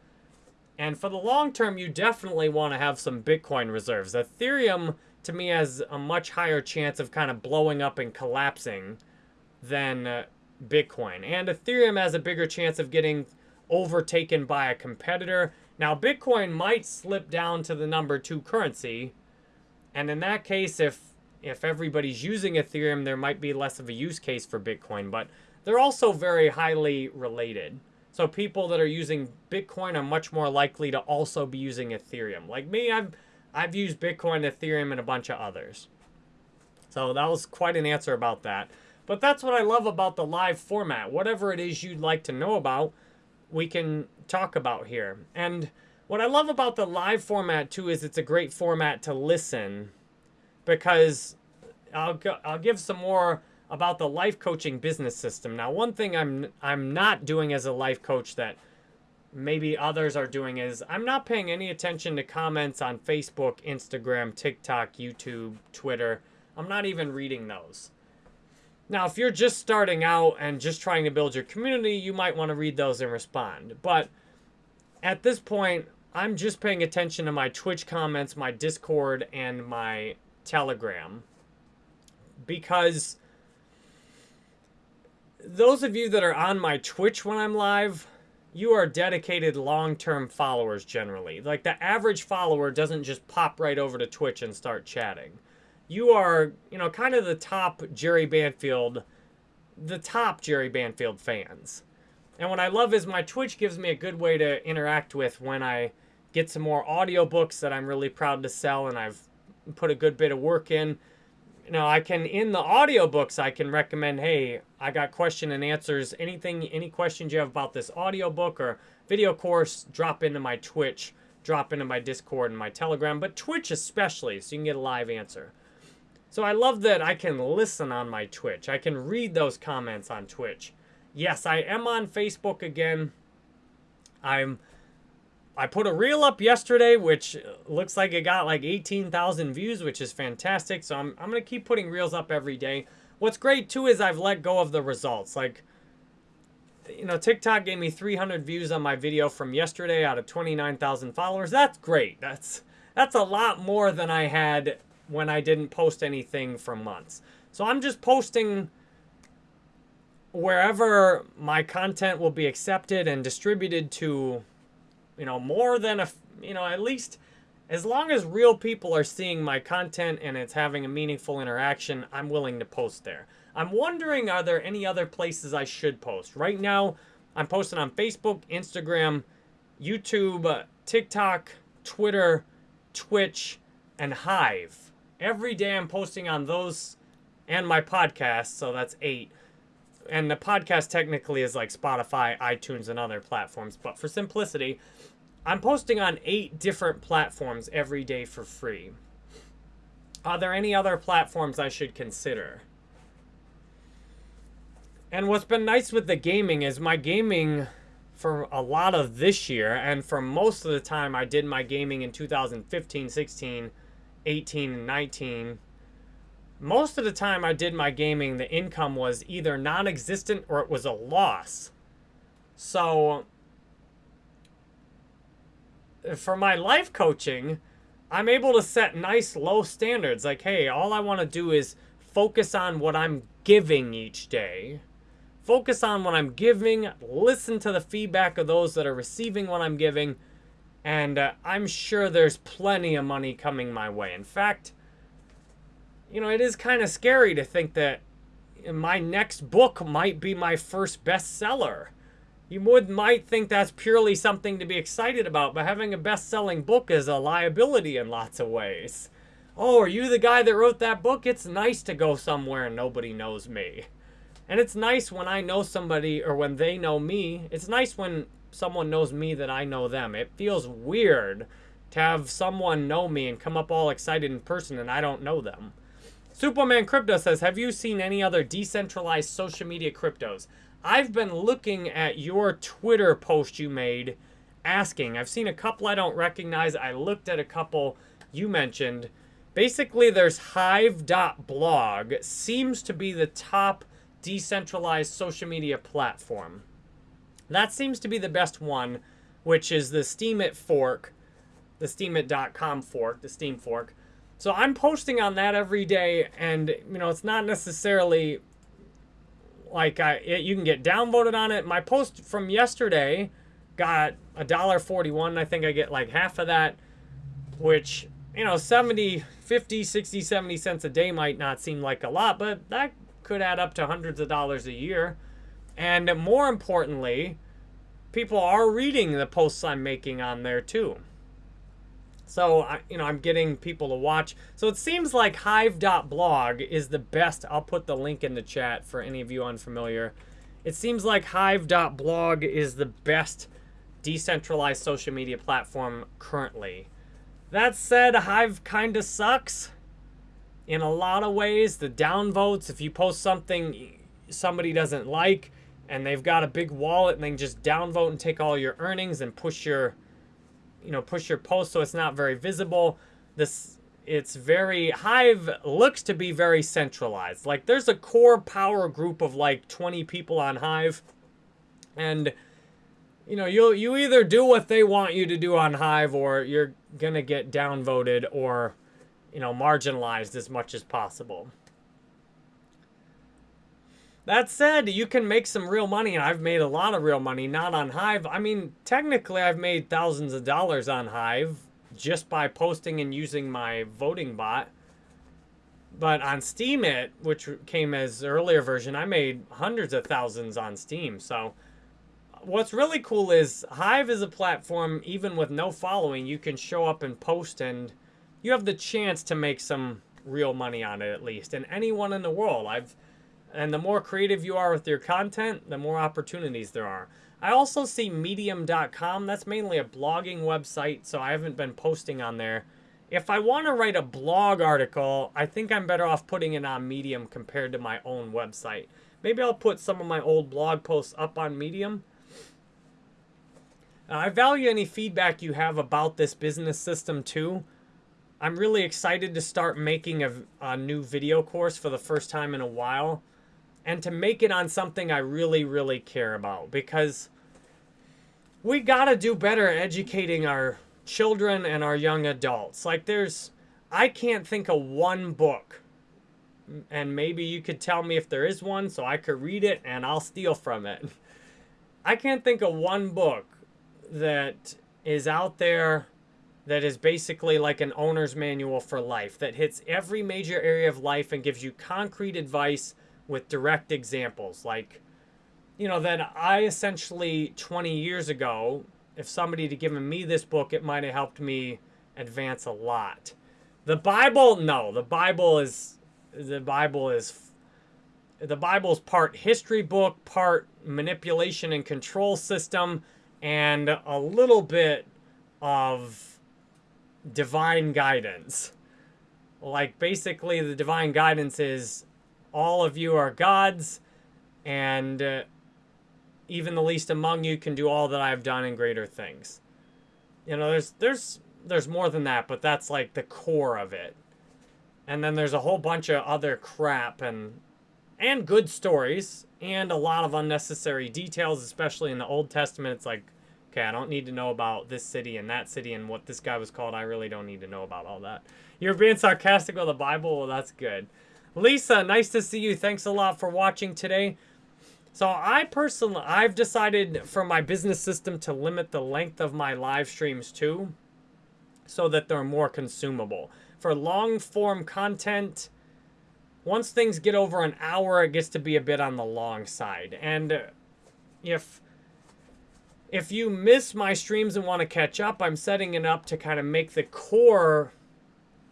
And for the long term, you definitely want to have some Bitcoin reserves. Ethereum, to me, has a much higher chance of kind of blowing up and collapsing than uh, Bitcoin. And Ethereum has a bigger chance of getting overtaken by a competitor. Now, Bitcoin might slip down to the number two currency. And in that case, if if everybody's using Ethereum, there might be less of a use case for Bitcoin. But they're also very highly related. So people that are using Bitcoin are much more likely to also be using Ethereum. Like me, I've I've used Bitcoin, Ethereum, and a bunch of others. So that was quite an answer about that. But that's what I love about the live format. Whatever it is you'd like to know about, we can talk about here. And what I love about the live format too is it's a great format to listen because I'll go, I'll give some more about the life coaching business system. Now, one thing I'm I'm not doing as a life coach that maybe others are doing is I'm not paying any attention to comments on Facebook, Instagram, TikTok, YouTube, Twitter. I'm not even reading those. Now, if you're just starting out and just trying to build your community, you might want to read those and respond. But at this point, I'm just paying attention to my Twitch comments, my Discord, and my Telegram. Because those of you that are on my Twitch when I'm live, you are dedicated long-term followers generally. Like the average follower doesn't just pop right over to Twitch and start chatting you are, you know, kind of the top Jerry Banfield, the top Jerry Banfield fans. And what I love is my Twitch gives me a good way to interact with when I get some more audiobooks that I'm really proud to sell and I've put a good bit of work in. You know, I can, in the audiobooks, I can recommend, hey, I got question and answers. Anything, any questions you have about this audiobook or video course, drop into my Twitch, drop into my Discord and my Telegram, but Twitch especially, so you can get a live answer. So I love that I can listen on my Twitch. I can read those comments on Twitch. Yes, I am on Facebook again. I'm I put a reel up yesterday, which looks like it got like 18,000 views, which is fantastic. So I'm, I'm going to keep putting reels up every day. What's great, too, is I've let go of the results. Like, you know, TikTok gave me 300 views on my video from yesterday out of 29,000 followers. That's great. That's, that's a lot more than I had when I didn't post anything for months. So I'm just posting wherever my content will be accepted and distributed to, you know, more than a, you know, at least as long as real people are seeing my content and it's having a meaningful interaction, I'm willing to post there. I'm wondering, are there any other places I should post? Right now, I'm posting on Facebook, Instagram, YouTube, TikTok, Twitter, Twitch, and Hive. Every day I'm posting on those and my podcast, so that's eight. And the podcast technically is like Spotify, iTunes, and other platforms. But for simplicity, I'm posting on eight different platforms every day for free. Are there any other platforms I should consider? And what's been nice with the gaming is my gaming for a lot of this year, and for most of the time I did my gaming in 2015, 16, 18 and 19, most of the time I did my gaming, the income was either non-existent or it was a loss. So for my life coaching, I'm able to set nice low standards. Like, hey, all I want to do is focus on what I'm giving each day. Focus on what I'm giving, listen to the feedback of those that are receiving what I'm giving, and uh, I'm sure there's plenty of money coming my way. In fact, you know, it is kind of scary to think that my next book might be my first bestseller. You would might think that's purely something to be excited about, but having a best-selling book is a liability in lots of ways. Oh, are you the guy that wrote that book? It's nice to go somewhere and nobody knows me. And it's nice when I know somebody or when they know me. It's nice when someone knows me that I know them. It feels weird to have someone know me and come up all excited in person and I don't know them. Superman Crypto says, have you seen any other decentralized social media cryptos? I've been looking at your Twitter post you made asking. I've seen a couple I don't recognize. I looked at a couple you mentioned. Basically, there's Hive.blog. Seems to be the top decentralized social media platform. That seems to be the best one, which is the Steemit fork, the Steemit.com fork, the Steem fork. So I'm posting on that every day, and you know it's not necessarily like I it, you can get downvoted on it. My post from yesterday got a dollar forty-one. I think I get like half of that, which you know 70, 50, 60, 70 cents a day might not seem like a lot, but that could add up to hundreds of dollars a year. And more importantly, people are reading the posts I'm making on there too. So, you know, I'm getting people to watch. So it seems like Hive.blog is the best. I'll put the link in the chat for any of you unfamiliar. It seems like Hive.blog is the best decentralized social media platform currently. That said, Hive kind of sucks in a lot of ways. The downvotes, if you post something somebody doesn't like and they've got a big wallet and they can just downvote and take all your earnings and push your you know, push your post so it's not very visible. This it's very Hive looks to be very centralized. Like there's a core power group of like 20 people on Hive and you know, you you either do what they want you to do on Hive or you're going to get downvoted or you know, marginalized as much as possible. That said, you can make some real money, and I've made a lot of real money, not on Hive. I mean, technically, I've made thousands of dollars on Hive just by posting and using my voting bot. But on Steemit, which came as earlier version, I made hundreds of thousands on Steem. So what's really cool is Hive is a platform, even with no following, you can show up and post and you have the chance to make some real money on it at least. And anyone in the world, I've and the more creative you are with your content, the more opportunities there are. I also see medium.com. That's mainly a blogging website, so I haven't been posting on there. If I want to write a blog article, I think I'm better off putting it on Medium compared to my own website. Maybe I'll put some of my old blog posts up on Medium. Uh, I value any feedback you have about this business system too. I'm really excited to start making a, a new video course for the first time in a while and to make it on something I really, really care about because we got to do better educating our children and our young adults. Like there's, I can't think of one book and maybe you could tell me if there is one so I could read it and I'll steal from it. I can't think of one book that is out there that is basically like an owner's manual for life that hits every major area of life and gives you concrete advice with direct examples. Like, you know, then I essentially 20 years ago, if somebody had given me this book, it might have helped me advance a lot. The Bible, no, the Bible is, the Bible is, the Bible's part history book, part manipulation and control system, and a little bit of divine guidance. Like basically the divine guidance is all of you are gods, and uh, even the least among you can do all that I have done and greater things. You know, there's there's there's more than that, but that's like the core of it. And then there's a whole bunch of other crap and and good stories and a lot of unnecessary details, especially in the Old Testament. It's like, okay, I don't need to know about this city and that city and what this guy was called. I really don't need to know about all that. You're being sarcastic with the Bible? Well, that's good. Lisa, nice to see you. Thanks a lot for watching today. So I personally, I've decided for my business system to limit the length of my live streams too, so that they're more consumable. For long form content, once things get over an hour, it gets to be a bit on the long side. And if if you miss my streams and want to catch up, I'm setting it up to kind of make the core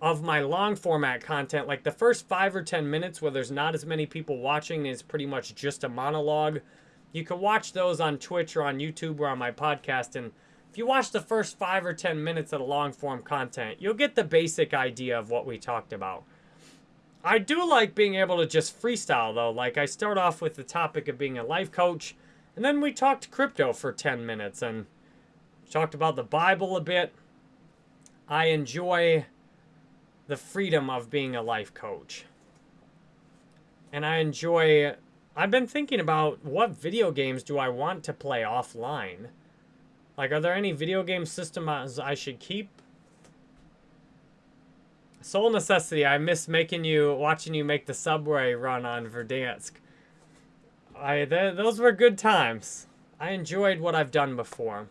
of my long format content, like the first five or 10 minutes where there's not as many people watching, it's pretty much just a monologue. You can watch those on Twitch or on YouTube or on my podcast. And if you watch the first five or 10 minutes of the long form content, you'll get the basic idea of what we talked about. I do like being able to just freestyle though. Like I start off with the topic of being a life coach and then we talked crypto for 10 minutes and talked about the Bible a bit. I enjoy the freedom of being a life coach. And I enjoy, I've been thinking about what video games do I want to play offline? Like, are there any video game systems I should keep? Soul Necessity, I miss making you, watching you make the subway run on Verdansk. I, th those were good times. I enjoyed what I've done before.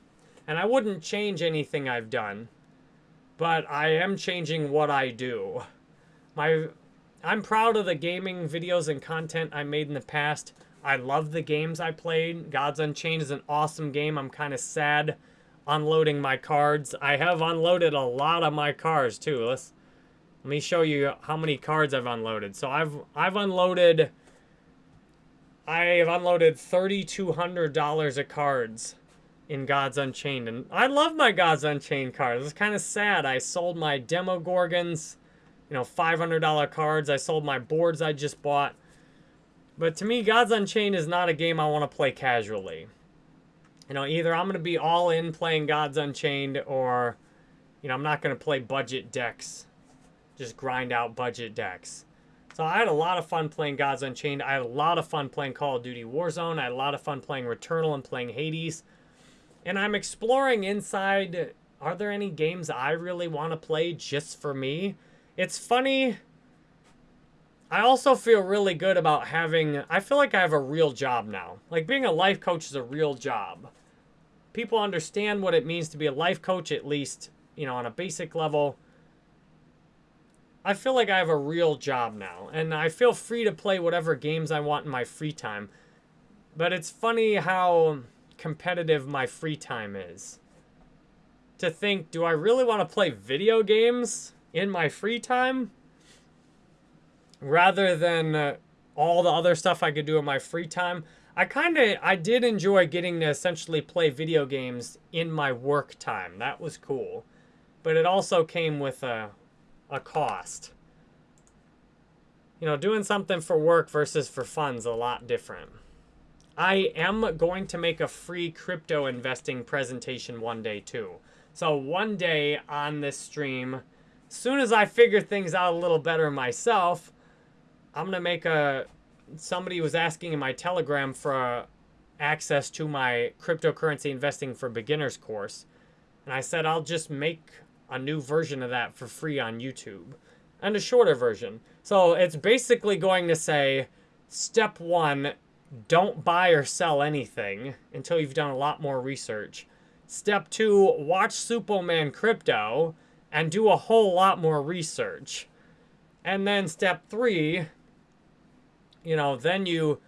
And I wouldn't change anything I've done. But I am changing what I do. My, I'm proud of the gaming videos and content I made in the past. I love the games I played. Gods Unchained is an awesome game. I'm kind of sad unloading my cards. I have unloaded a lot of my cards too. Let's let me show you how many cards I've unloaded. So I've I've unloaded I have unloaded $3,200 of cards in Gods Unchained. And I love my Gods Unchained cards. It's kind of sad. I sold my Demogorgons, you know, $500 cards. I sold my boards I just bought. But to me, Gods Unchained is not a game I want to play casually. You know, either I'm going to be all in playing Gods Unchained or, you know, I'm not going to play budget decks. Just grind out budget decks. So I had a lot of fun playing Gods Unchained. I had a lot of fun playing Call of Duty Warzone. I had a lot of fun playing Returnal and playing Hades. And I'm exploring inside, are there any games I really want to play just for me? It's funny. I also feel really good about having, I feel like I have a real job now. Like being a life coach is a real job. People understand what it means to be a life coach, at least, you know, on a basic level. I feel like I have a real job now, and I feel free to play whatever games I want in my free time. But it's funny how competitive my free time is. To think, do I really want to play video games in my free time? Rather than uh, all the other stuff I could do in my free time. I kind of, I did enjoy getting to essentially play video games in my work time. That was cool. But it also came with a, a cost. You know, doing something for work versus for fun's a lot different. I am going to make a free crypto investing presentation one day too. So one day on this stream, soon as I figure things out a little better myself, I'm going to make a... Somebody was asking in my Telegram for a, access to my cryptocurrency investing for beginners course. And I said I'll just make a new version of that for free on YouTube. And a shorter version. So it's basically going to say, step one, don't buy or sell anything until you've done a lot more research. Step two, watch Superman Crypto and do a whole lot more research. And then step three, you know, then you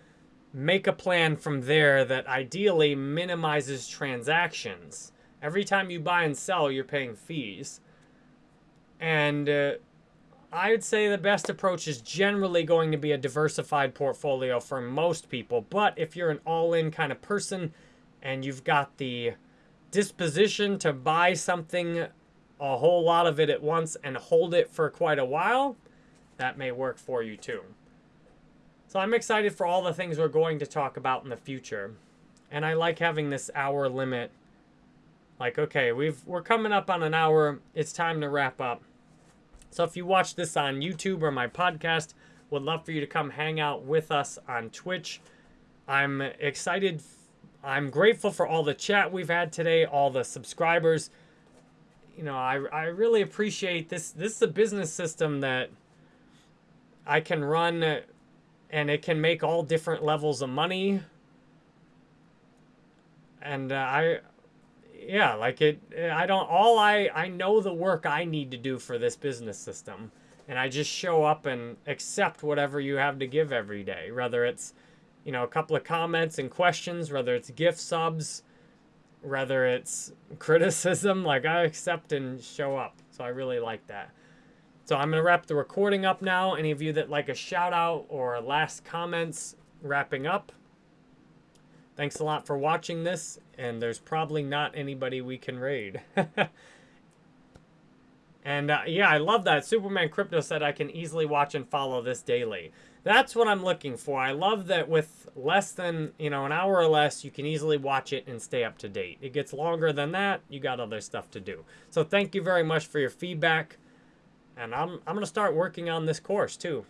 make a plan from there that ideally minimizes transactions. Every time you buy and sell, you're paying fees. And uh, I would say the best approach is generally going to be a diversified portfolio for most people. But if you're an all-in kind of person and you've got the disposition to buy something, a whole lot of it at once, and hold it for quite a while, that may work for you too. So I'm excited for all the things we're going to talk about in the future. And I like having this hour limit like, okay, we've we're coming up on an hour. It's time to wrap up. So if you watch this on YouTube or my podcast, would love for you to come hang out with us on Twitch. I'm excited. I'm grateful for all the chat we've had today, all the subscribers. You know, I, I really appreciate this. This is a business system that I can run and it can make all different levels of money. And uh, I yeah, like it, eh, I don't, all I, I know the work I need to do for this business system. And I just show up and accept whatever you have to give every day. Whether it's, you know, a couple of comments and questions, whether it's gift subs, whether it's criticism, like I accept and show up. So I really like that. So I'm going to wrap the recording up now. Any of you that like a shout out or last comments wrapping up. Thanks a lot for watching this, and there's probably not anybody we can raid. And uh, yeah, I love that. Superman Crypto said I can easily watch and follow this daily. That's what I'm looking for. I love that with less than, you know, an hour or less, you can easily watch it and stay up to date. It gets longer than that, you got other stuff to do. So thank you very much for your feedback. And I'm, I'm going to start working on this course too.